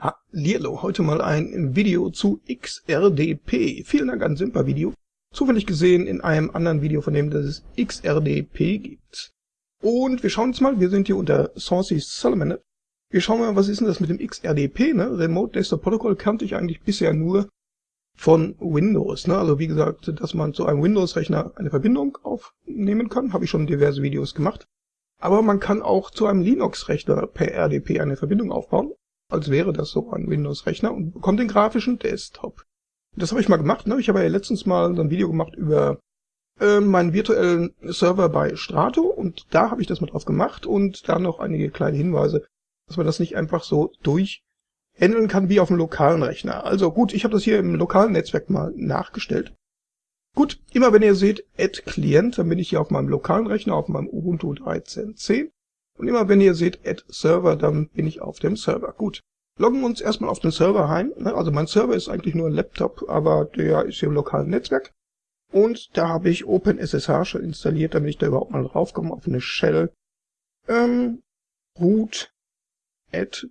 Hallihallo, heute mal ein Video zu XRDP. Vielen Dank an Simpa Video. Zufällig gesehen in einem anderen Video von dem, dass es XRDP gibt. Und wir schauen uns mal, wir sind hier unter Saucy Salamander. Wir schauen mal, was ist denn das mit dem XRDP, ne? Remote Desktop Protocol kannte ich eigentlich bisher nur von Windows, ne? Also wie gesagt, dass man zu einem Windows-Rechner eine Verbindung aufnehmen kann, habe ich schon diverse Videos gemacht. Aber man kann auch zu einem Linux-Rechner per RDP eine Verbindung aufbauen als wäre das so ein Windows-Rechner und bekommt den grafischen Desktop. Das habe ich mal gemacht. Ne? Ich habe ja letztens mal so ein Video gemacht über äh, meinen virtuellen Server bei Strato und da habe ich das mal drauf gemacht und da noch einige kleine Hinweise, dass man das nicht einfach so durchhändeln kann wie auf dem lokalen Rechner. Also gut, ich habe das hier im lokalen Netzwerk mal nachgestellt. Gut, immer wenn ihr seht Add Client, dann bin ich hier auf meinem lokalen Rechner, auf meinem Ubuntu 13.10 und immer wenn ihr seht Add Server, dann bin ich auf dem Server. Gut. Loggen uns erstmal auf den Server ein. Ne? Also mein Server ist eigentlich nur ein Laptop, aber der ist hier im lokalen Netzwerk. Und da habe ich OpenSSH schon installiert, damit ich da überhaupt mal draufkomme auf eine Shell. Ähm, root, add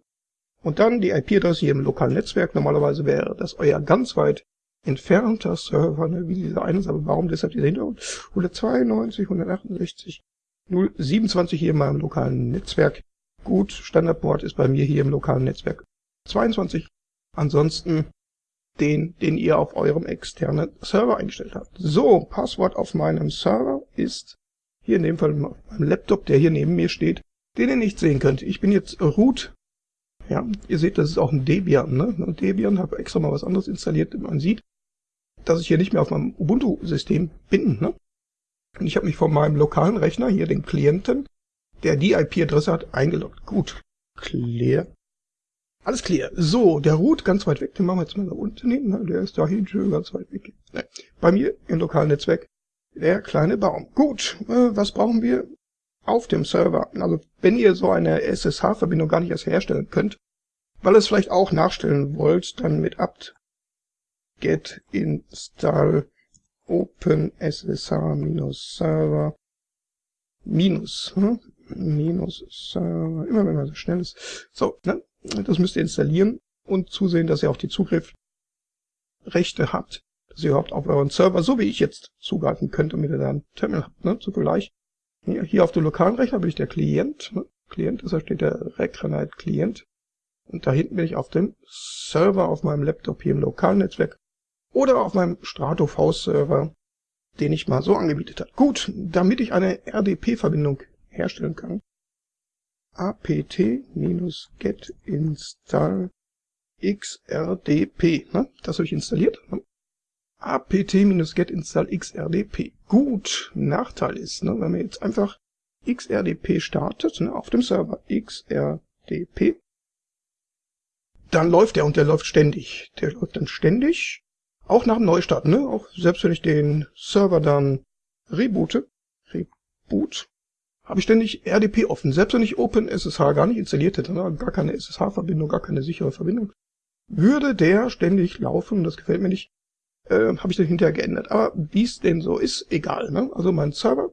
und dann die IP-Adresse hier im lokalen Netzwerk. Normalerweise wäre das euer ganz weit entfernter Server, ne, wie dieser eine aber warum deshalb dieser Hintergrund? 192, 168, 027 hier in meinem lokalen Netzwerk. Gut, Standardport ist bei mir hier im lokalen Netzwerk 22. Ansonsten den, den ihr auf eurem externen Server eingestellt habt. So, Passwort auf meinem Server ist hier in dem Fall mein Laptop, der hier neben mir steht, den ihr nicht sehen könnt. Ich bin jetzt root. Ja, ihr seht, das ist auch ein Debian. Ne? Debian habe extra mal was anderes installiert. Man sieht, dass ich hier nicht mehr auf meinem Ubuntu-System bin. Ne? Und ich habe mich von meinem lokalen Rechner, hier den Klienten, der die IP-Adresse hat, eingeloggt. Gut. Clear. Alles clear. So, der Root ganz weit weg, den machen wir jetzt mal da unten hin. Ne? Der ist da hinten ganz weit weg. Ne. Bei mir im lokalen Netzwerk der kleine Baum. Gut, äh, was brauchen wir auf dem Server? Also wenn ihr so eine SSH-Verbindung gar nicht erst herstellen könnt, weil ihr es vielleicht auch nachstellen wollt, dann mit apt get install OpenSSH-Server minus, hm? minus Server, immer wenn man so schnell ist. So, ne? das müsst ihr installieren und zusehen, dass ihr auch die Zugriffrechte habt, dass ihr überhaupt auf euren Server, so wie ich jetzt, zugreifen könnt, damit ihr da ein Terminal habt, ne? zu Vergleich. Hier, auf dem lokalen Rechner bin ich der Klient, ne? Klient, deshalb steht der Recranite Klient. Und da hinten bin ich auf dem Server auf meinem Laptop hier im lokalen Netzwerk oder auf meinem Strato V-Server, den ich mal so angebietet habe. Gut, damit ich eine RDP-Verbindung herstellen kann, apt-get install xrdp, ne? das habe ich installiert. Ne? apt-get install xrdp. Gut, Nachteil ist, ne, wenn man jetzt einfach xrdp startet, ne, auf dem Server xrdp, dann läuft der und der läuft ständig. Der läuft dann ständig auch nach dem Neustart, ne? Auch selbst wenn ich den Server dann reboote, Reboot, habe ich ständig RDP offen. Selbst wenn ich OpenSSH gar nicht installiert hätte, ne? gar keine SSH-Verbindung, gar keine sichere Verbindung, würde der ständig laufen. Das gefällt mir nicht. Äh, habe ich dann hinterher geändert. Aber wie es denn so ist, egal. Ne? Also mein Server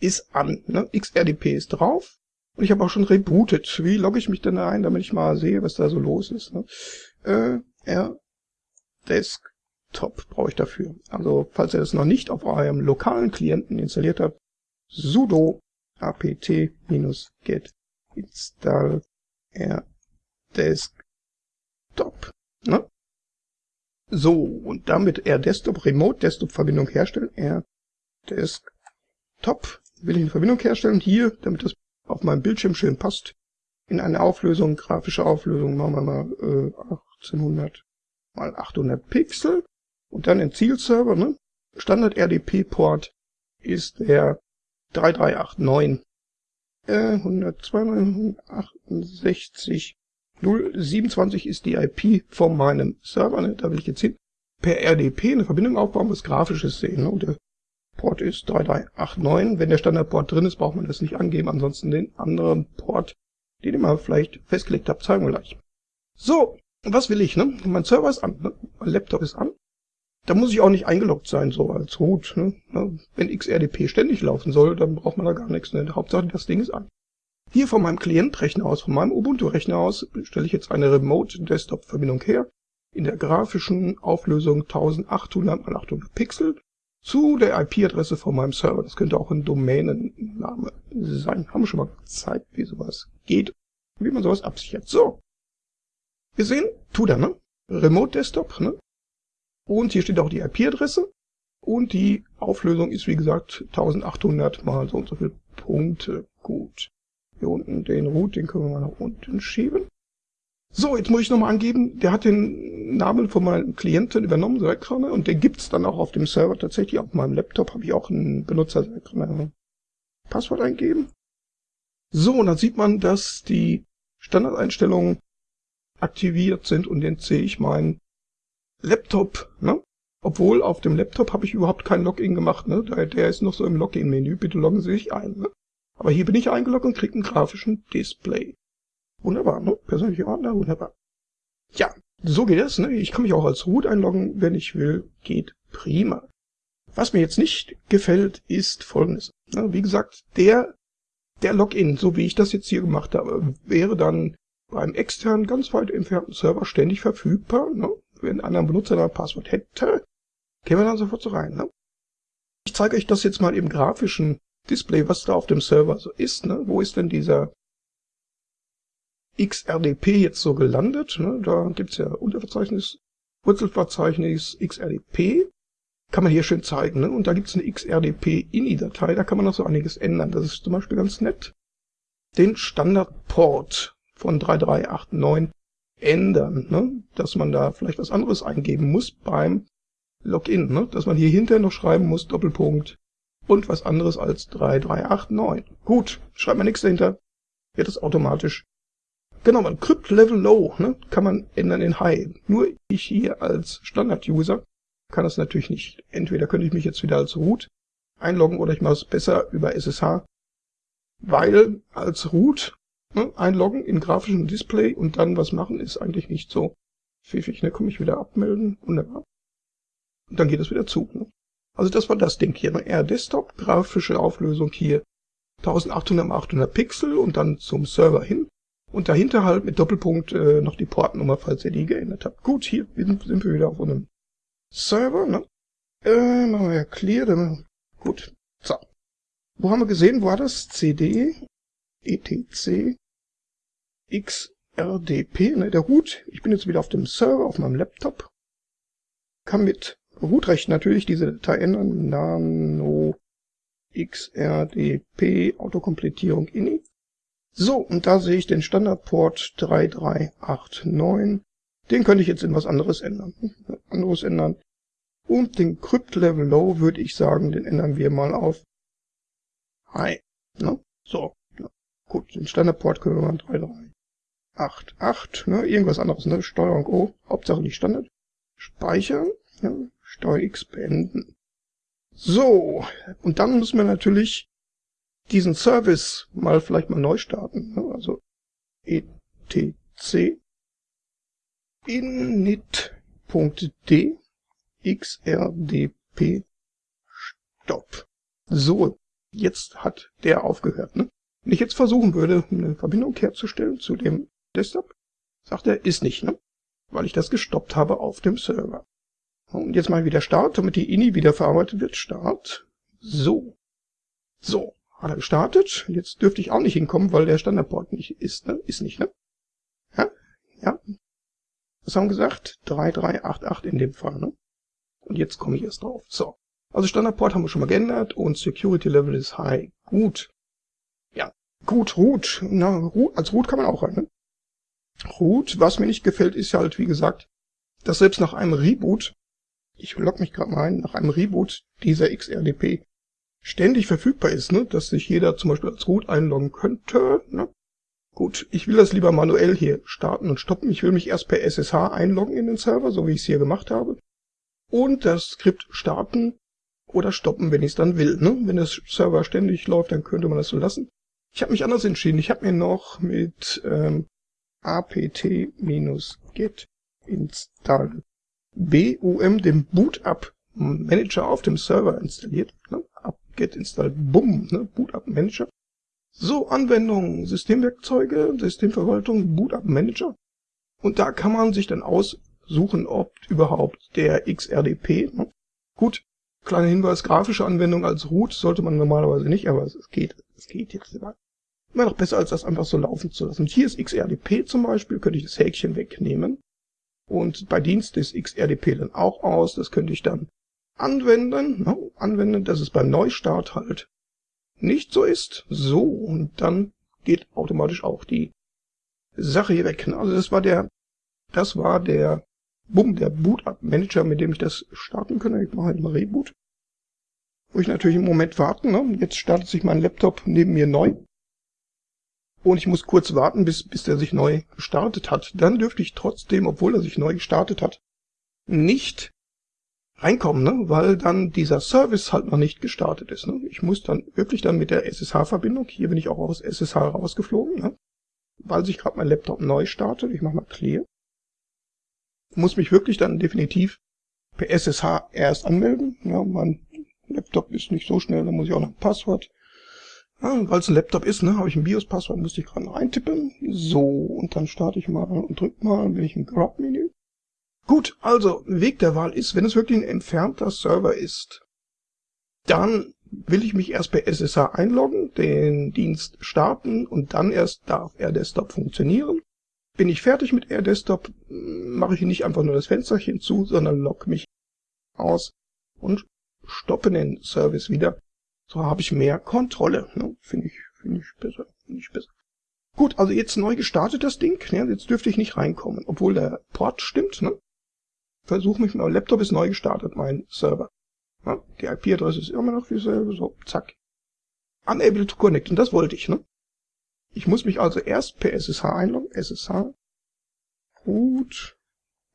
ist an. Ne? XRDP ist drauf. Und ich habe auch schon rebootet. Wie logge ich mich denn da ein, damit ich mal sehe, was da so los ist? Ne? Äh, rdesk Top brauche ich dafür. Also, falls ihr das noch nicht auf eurem lokalen Klienten installiert habt, sudo apt-get install rdesktop. Ne? So, und damit rdesktop, Remote Desktop Verbindung herstellen, rdesktop will ich eine Verbindung herstellen, hier, damit das auf meinem Bildschirm schön passt, in eine Auflösung, grafische Auflösung, machen wir mal äh, 1800 mal 800 Pixel. Und dann den Zielserver, ne? Standard RDP-Port ist der 3389 äh, 192, 027 ist die IP von meinem Server, ne? da will ich jetzt hin, per RDP eine Verbindung aufbauen, was Grafisches sehen. Ne? Und der Port ist 3389. Wenn der Standardport drin ist, braucht man das nicht angeben. Ansonsten den anderen Port, den ihr mal vielleicht festgelegt habt, zeigen wir gleich. So, was will ich? Ne? Mein Server ist an, ne? mein Laptop ist an. Da muss ich auch nicht eingeloggt sein, so als Root. Ne? Wenn XRDP ständig laufen soll, dann braucht man da gar nichts. Ne? Hauptsache, das Ding ist an. Hier von meinem Klientrechner aus, von meinem Ubuntu-Rechner aus, stelle ich jetzt eine Remote-Desktop-Verbindung her, in der grafischen Auflösung 1800 x 800 Pixel, zu der IP-Adresse von meinem Server. Das könnte auch ein Domänenname sein. Haben wir schon mal gezeigt, wie sowas geht, wie man sowas absichert. So. Wir sehen, tut er, ne? Remote Desktop, ne? Und hier steht auch die IP-Adresse. Und die Auflösung ist, wie gesagt, 1800 mal so und so viele Punkte. Gut. Hier unten den Root, den können wir mal nach unten schieben. So, jetzt muss ich nochmal angeben, der hat den Namen von meinem Klienten übernommen, Serkrane, und den gibt's dann auch auf dem Server tatsächlich. Auf meinem Laptop habe ich auch einen Benutzer Serkrane Passwort eingeben. So, und dann sieht man, dass die Standardeinstellungen aktiviert sind und jetzt sehe ich meinen Laptop, ne? Obwohl auf dem Laptop habe ich überhaupt kein Login gemacht, ne? Der, der ist noch so im Login-Menü. Bitte loggen Sie sich ein, ne? Aber hier bin ich eingeloggt und kriege einen grafischen Display. Wunderbar, ne? Persönliche Ordner, wunderbar. Ja, so geht es, ne? Ich kann mich auch als Root einloggen, wenn ich will. Geht prima. Was mir jetzt nicht gefällt, ist folgendes. Ne? Wie gesagt, der, der Login, so wie ich das jetzt hier gemacht habe, wäre dann beim externen, ganz weit entfernten Server ständig verfügbar. Ne? Wenn ein anderer Benutzer ein Passwort hätte, käme dann sofort so rein. Ne? Ich zeige euch das jetzt mal im grafischen Display, was da auf dem Server so ist. Ne? Wo ist denn dieser XRDP jetzt so gelandet? Ne? Da gibt's ja Unterverzeichnis, Wurzelverzeichnis XRDP. Kann man hier schön zeigen. Ne? Und da gibt's eine XRDP-INI-Datei, da kann man noch so einiges ändern. Das ist zum Beispiel ganz nett. Den Standardport von 3389 ändern, ne? dass man da vielleicht was anderes eingeben muss beim Login, ne? dass man hier hinterher noch schreiben muss, Doppelpunkt und was anderes als 3389. Gut, schreibt man nichts dahinter, wird es automatisch Genau, man Crypt Level Low ne, kann man ändern in High. Nur ich hier als Standard-User kann das natürlich nicht. Entweder könnte ich mich jetzt wieder als Root einloggen oder ich mache es besser über SSH, weil als Root ne, einloggen in grafischen Display und dann was machen ist eigentlich nicht so pfiffig. Ne, komme ich wieder abmelden, wunderbar. Und dann geht es wieder zu. Ne. Also das war das Ding hier. Ne? R Desktop, grafische Auflösung hier 1800 x 800 Pixel und dann zum Server hin. Und dahinter halt mit Doppelpunkt äh, noch die Portnummer, falls ihr die geändert habt. Gut, hier sind, wir wieder auf einem Server, ne? Äh, machen wir ja clear, dann, gut. So. Wo haben wir gesehen, wo war das? CD, ETC, XRDP, ne, der Root. Ich bin jetzt wieder auf dem Server, auf meinem Laptop. Kann mit Root-Recht natürlich diese Datei ändern. Nano XRDP Autokompletierung ini. So, und da sehe ich den Standardport 3389. Den könnte ich jetzt in was anderes ändern. Anderes ändern. Und den Crypt Level Low würde ich sagen, den ändern wir mal auf High. Ne? So, ja. gut, den Standardport können wir mal 3388, ne? irgendwas anderes, ne? Steuerung O, Hauptsache nicht Standard. Speichern, ja? Steuer X beenden. So, und dann müssen wir natürlich diesen Service mal vielleicht mal neu starten. Ne? Also etc init.d xrdp stop. So, jetzt hat der aufgehört. Ne? Wenn ich jetzt versuchen würde, eine Verbindung herzustellen zu dem Desktop, sagt er, ist nicht, ne? weil ich das gestoppt habe auf dem Server. Und jetzt mal wieder Start, damit die INI wieder verarbeitet wird. Start. So. So. Hat er gestartet. Jetzt dürfte ich auch nicht hinkommen, weil der Standardport nicht ist, ne? Ist nicht, ne? Ja? Ja. Was haben wir gesagt? 3388 in dem Fall, ne? Und jetzt komme ich erst drauf. So. Also Standardport haben wir schon mal geändert und Security Level ist high. Gut. Ja. Gut, Root. Na, Root, als Root kann man auch rein, ne? Root, was mir nicht gefällt, ist halt, wie gesagt, dass selbst nach einem Reboot, ich log mich gerade mal ein, nach einem Reboot dieser XRDP ständig verfügbar ist, ne? dass sich jeder zum Beispiel als Root einloggen könnte. Ne? Gut, ich will das lieber manuell hier starten und stoppen. Ich will mich erst per SSH einloggen in den Server, so wie ich es hier gemacht habe. Und das Skript starten oder stoppen, wenn ich es dann will. Ne? Wenn das Server ständig läuft, dann könnte man das so lassen. Ich habe mich anders entschieden. Ich habe mir noch mit ähm, apt-get install bum den Boot-up Manager auf dem Server installiert. Ne? get install, bumm, ne, Boot Up Manager. So, Anwendungen, Systemwerkzeuge, Systemverwaltung, Boot-Up Manager. Und da kann man sich dann aussuchen, ob überhaupt der XRDP, ne? gut, kleiner Hinweis, grafische Anwendung als Root sollte man normalerweise nicht, aber es geht, es geht jetzt immer. Immer noch besser, als das einfach so laufen zu lassen. Und hier ist XRDP zum Beispiel, könnte ich das Häkchen wegnehmen. Und bei Dienst ist XRDP dann auch aus, das könnte ich dann anwenden, ne? anwenden, dass es beim Neustart halt nicht so ist. So, und dann geht automatisch auch die Sache hier weg. Also das war der, das war der, bumm, der Boot-Up-Manager, mit dem ich das starten kann. Ich mache halt mal Reboot. Muss ich natürlich im Moment warten. Ne? Jetzt startet sich mein Laptop neben mir neu. Und ich muss kurz warten, bis, bis der sich neu gestartet hat. Dann dürfte ich trotzdem, obwohl er sich neu gestartet hat, nicht reinkommen, ne? weil dann dieser Service halt noch nicht gestartet ist. Ne? Ich muss dann wirklich dann mit der SSH-Verbindung, hier bin ich auch aus SSH rausgeflogen, ne? weil sich gerade mein Laptop neu startet, ich mache mal Clear, muss mich wirklich dann definitiv per SSH erst anmelden. Ja, mein Laptop ist nicht so schnell, da muss ich auch noch ein Passwort. Ja, weil es ein Laptop ist, ne, habe ich ein BIOS-Passwort, musste ich gerade eintippen. So, und dann starte ich mal und drücke mal, bin ich im Grub-Menü. Gut, also Weg der Wahl ist, wenn es wirklich ein entfernter Server ist, dann will ich mich erst per SSH einloggen, den Dienst starten und dann erst darf AirDesktop funktionieren. Bin ich fertig mit AirDesktop, mache ich nicht einfach nur das Fensterchen zu, sondern log mich aus und stoppe den Service wieder. So habe ich mehr Kontrolle. Ne? Finde ich, finde ich besser, ich besser. Gut, also jetzt neu gestartet das Ding. Ne? Jetzt dürfte ich nicht reinkommen, obwohl der Port stimmt. Ne? Versuch mich, mein Laptop ist neu gestartet, mein Server. Ja, die IP-Adresse ist immer noch dieselbe, so, zack. Unable to connect, und das wollte ich, ne? Ich muss mich also erst per SSH einloggen, SSH, root,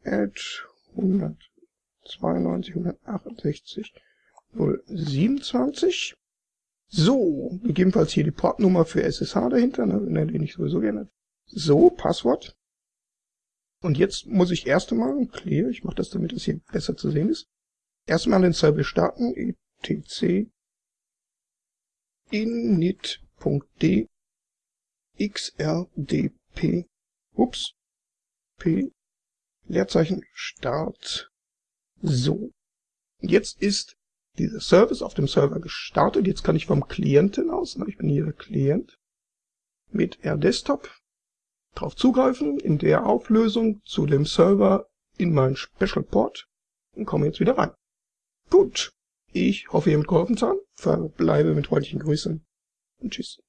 at 192, 168, 027. So, gegebenenfalls hier die Portnummer für SSH dahinter, ne, den ich sowieso gerne. So, Passwort. Und jetzt muss ich erst einmal, clear, ich mache das, damit es hier besser zu sehen ist, erstmal den Server starten, etc init.d xrdp ups p Leerzeichen Start. So. Jetzt ist dieser Service auf dem Server gestartet. Jetzt kann ich vom Klienten aus, ich bin hier der Klient, mit RDesktop drauf zugreifen in der Auflösung zu dem Server in mein Special Port und komme jetzt wieder rein. Gut, ich hoffe, ihr habt geholfen zu haben. Verbleibe mit freundlichen Grüßen und tschüss.